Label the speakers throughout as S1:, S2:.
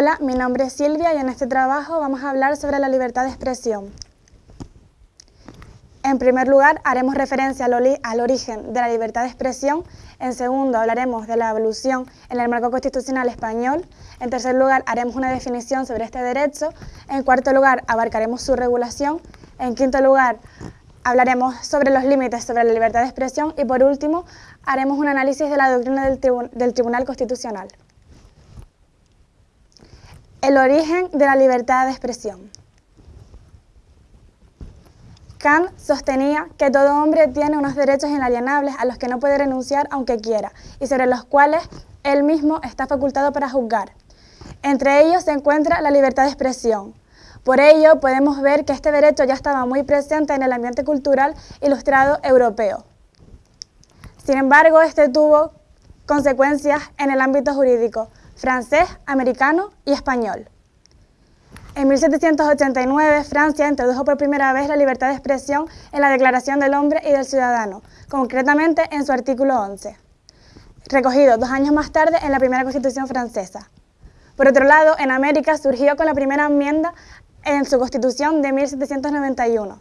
S1: Hola, mi nombre es Silvia y en este trabajo vamos a hablar sobre la libertad de expresión. En primer lugar, haremos referencia al, origen de la libertad de expresión. En segundo, hablaremos de la evolución en el marco constitucional español. En tercer lugar, haremos una definición sobre este derecho. En cuarto lugar, abarcaremos su regulación. En quinto lugar, hablaremos sobre los límites sobre la libertad de expresión. Y por último, haremos un análisis de la doctrina del Tribunal Constitucional. El origen de la libertad de expresión. Kant sostenía que todo hombre tiene unos derechos inalienables a los que no puede renunciar aunque quiera y sobre los cuales él mismo está facultado para juzgar. Entre ellos se encuentra la libertad de expresión. Por ello, podemos ver que este derecho ya estaba muy presente en el ambiente cultural ilustrado europeo. Sin embargo, este tuvo consecuencias en el ámbito jurídico, francés, americano y español. En 1789, Francia introdujo por primera vez la libertad de expresión en la Declaración del Hombre y del Ciudadano, concretamente en su artículo 11, recogido dos años más tarde en la primera Constitución francesa. Por otro lado, en América surgió con la primera enmienda en su Constitución de 1791.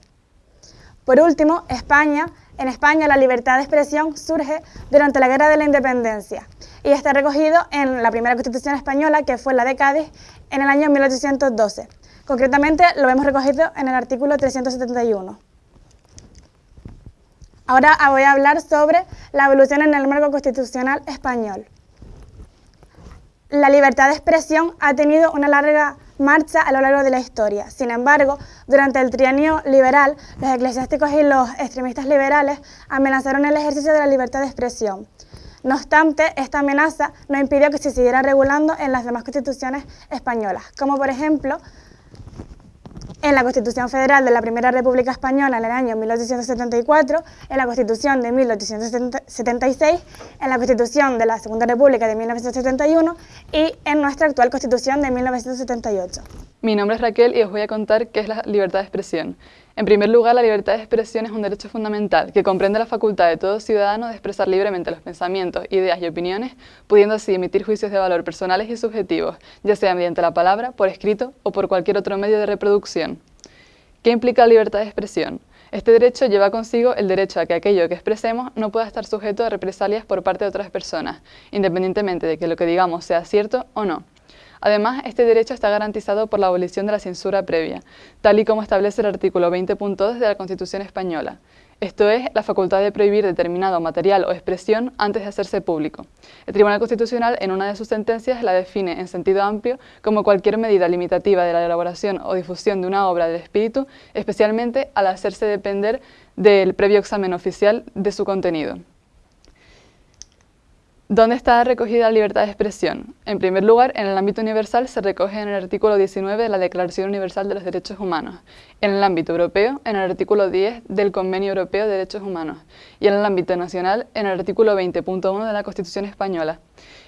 S1: Por último, España en España la libertad de expresión surge durante la Guerra de la Independencia y está recogido en la primera Constitución española, que fue la de Cádiz, en el año 1812. Concretamente lo vemos recogido en el artículo 371. Ahora voy a hablar sobre la evolución en el marco constitucional español. La libertad de expresión ha tenido una larga marcha a lo largo de la historia. Sin embargo, durante el trienio liberal, los eclesiásticos y los extremistas liberales amenazaron el ejercicio de la libertad de expresión. No obstante, esta amenaza no impidió que se siguiera regulando en las demás constituciones españolas, como por ejemplo en la Constitución Federal de la Primera República Española en el año 1874, en la Constitución de 1876, en la Constitución de la Segunda República de 1971 y en nuestra actual Constitución de 1978.
S2: Mi nombre es Raquel y os voy a contar qué es la libertad de expresión. En primer lugar, la libertad de expresión es un derecho fundamental que comprende la facultad de todo ciudadano de expresar libremente los pensamientos, ideas y opiniones, pudiendo así emitir juicios de valor personales y subjetivos, ya sea mediante la palabra, por escrito o por cualquier otro medio de reproducción. ¿Qué implica la libertad de expresión? Este derecho lleva consigo el derecho a que aquello que expresemos no pueda estar sujeto a represalias por parte de otras personas, independientemente de que lo que digamos sea cierto o no. Además, este derecho está garantizado por la abolición de la censura previa, tal y como establece el artículo 20.2 de la Constitución española. Esto es, la facultad de prohibir determinado material o expresión antes de hacerse público. El Tribunal Constitucional, en una de sus sentencias, la define en sentido amplio como cualquier medida limitativa de la elaboración o difusión de una obra del espíritu, especialmente al hacerse depender del previo examen oficial de su contenido. ¿Dónde está recogida la libertad de expresión? En primer lugar, en el ámbito universal se recoge en el artículo 19 de la Declaración Universal de los Derechos Humanos, en el ámbito europeo, en el artículo 10 del Convenio Europeo de Derechos Humanos, y en el ámbito nacional, en el artículo 20.1 de la Constitución Española.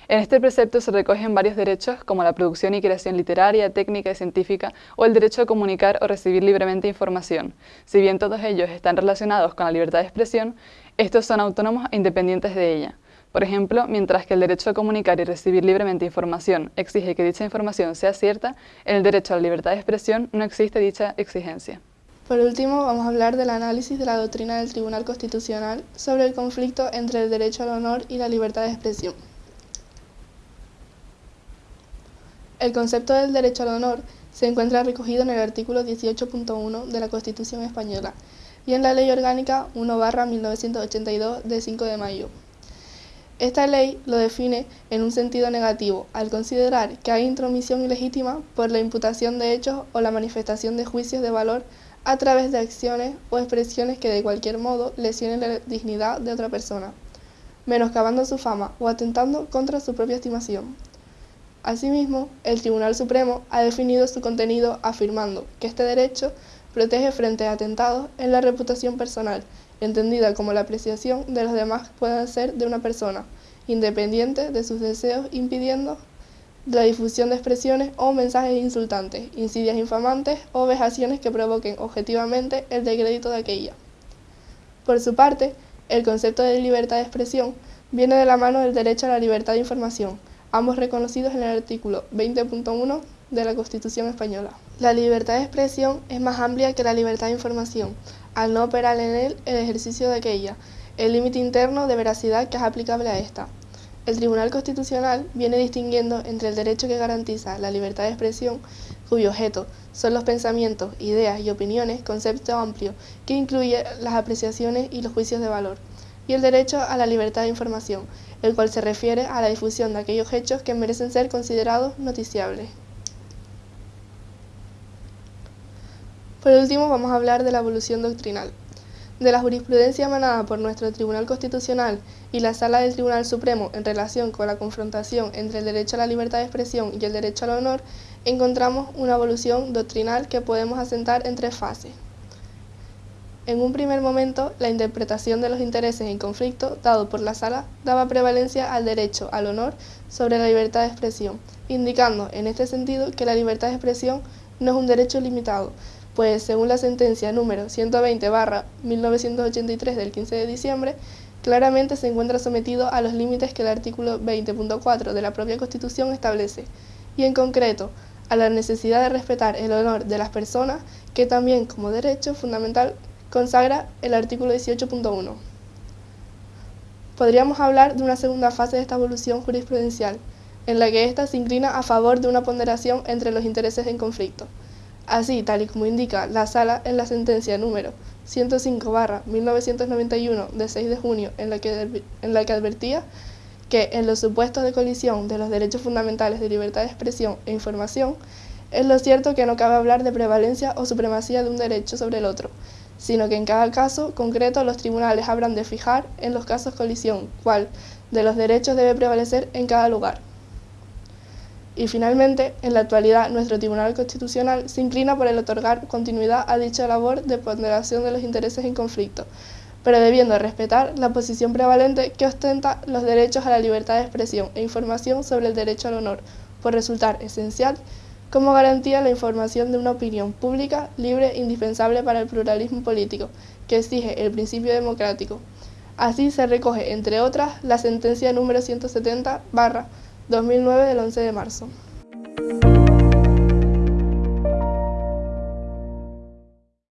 S2: En este precepto se recogen varios derechos como la producción y creación literaria, técnica y científica o el derecho a comunicar o recibir libremente información. Si bien todos ellos están relacionados con la libertad de expresión, estos son autónomos e independientes de ella. Por ejemplo, mientras que el derecho a comunicar y recibir libremente información exige que dicha información sea cierta, en el derecho a la libertad de expresión no existe dicha exigencia.
S3: Por último, vamos a hablar del análisis de la doctrina del Tribunal Constitucional sobre el conflicto entre el derecho al honor y la libertad de expresión. El concepto del derecho al honor se encuentra recogido en el artículo 18.1 de la Constitución española y en la Ley Orgánica 1-1982 de 5 de mayo. Esta ley lo define en un sentido negativo, al considerar que hay intromisión ilegítima por la imputación de hechos o la manifestación de juicios de valor a través de acciones o expresiones que de cualquier modo lesionen la dignidad de otra persona, menoscabando su fama o atentando contra su propia estimación. Asimismo, el Tribunal Supremo ha definido su contenido afirmando que este derecho protege frente a atentados en la reputación personal entendida como la apreciación de los demás pueda ser de una persona, independiente de sus deseos, impidiendo la difusión de expresiones o mensajes insultantes, insidias infamantes o vejaciones que provoquen objetivamente el decrédito de aquella. Por su parte, el concepto de libertad de expresión viene de la mano del derecho a la libertad de información, ambos reconocidos en el artículo 20.1 de la Constitución española. La libertad de expresión es más amplia que la libertad de información, al no operar en él el ejercicio de aquella, el límite interno de veracidad que es aplicable a esta. El Tribunal Constitucional viene distinguiendo entre el derecho que garantiza la libertad de expresión, cuyo objeto son los pensamientos, ideas y opiniones, concepto amplio que incluye las apreciaciones y los juicios de valor, y el derecho a la libertad de información, el cual se refiere a la difusión de aquellos hechos que merecen ser considerados noticiables. Por último, vamos a hablar de la evolución doctrinal. De la jurisprudencia emanada por nuestro Tribunal Constitucional y la Sala del Tribunal Supremo en relación con la confrontación entre el derecho a la libertad de expresión y el derecho al honor, encontramos una evolución doctrinal que podemos asentar en tres fases. En un primer momento, la interpretación de los intereses en conflicto dado por la Sala daba prevalencia al derecho al honor sobre la libertad de expresión, indicando en este sentido que la libertad de expresión no es un derecho limitado, pues según la sentencia número 120-1983 del 15 de diciembre, claramente se encuentra sometido a los límites que el artículo 20.4 de la propia Constitución establece, y en concreto a la necesidad de respetar el honor de las personas, que también como derecho fundamental consagra el artículo 18.1. Podríamos hablar de una segunda fase de esta evolución jurisprudencial, en la que ésta se inclina a favor de una ponderación entre los intereses en conflicto, Así, tal y como indica la Sala en la sentencia número 105-1991 de 6 de junio, en la, que, advertía que en los supuestos de colisión de los derechos fundamentales de libertad de expresión e información, es lo cierto que no cabe hablar de prevalencia o supremacía de un derecho sobre el otro, sino que en cada caso concreto los tribunales habrán de fijar en los casos colisión cuál de los derechos debe prevalecer en cada lugar. Y finalmente, en la actualidad, nuestro Tribunal Constitucional se inclina por el otorgar continuidad a dicha labor de ponderación de los intereses en conflicto, pero debiendo respetar la posición prevalente que ostenta los derechos a la libertad de expresión e información sobre el derecho al honor, por resultar esencial como garantía la información de una opinión pública, libre e indispensable para el pluralismo político, que exige el principio democrático. Así se recoge, entre otras, la sentencia número 170 barra 2009 del 11 de marzo.